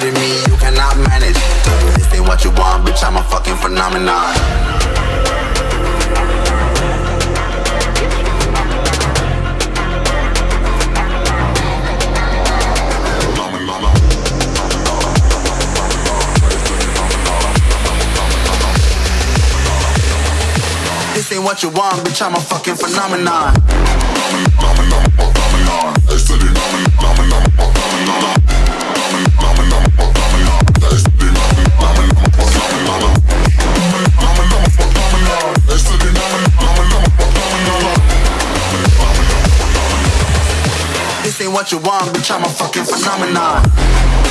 to me, you cannot manage. This ain't what you want, bitch, I'm a fucking phenomenon. This ain't what you want, bitch, I'm a fucking phenomenon. What you want, bitch, I'm a fucking phenomenon.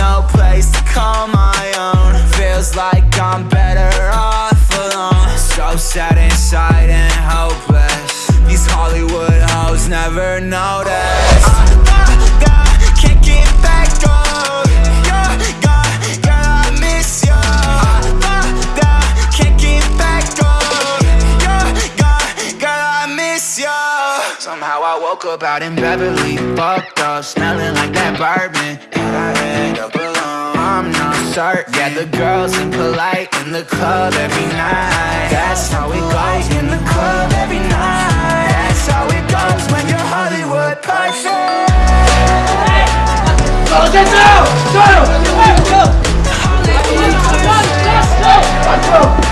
No place to call my own. Feels like I'm better off alone. So sad inside and hopeless. These Hollywood hoes never notice. I I you Somehow I woke up out in Beverly. Fucked up, smelling like that bourbon. And I up alone I'm not sharp, yeah, the girls impolite In the club every night That's how we goes in the club every night That's how it goes when you're Hollywood perfect Go, go, go! Go! Go! Go! Go! Go! Go! Go!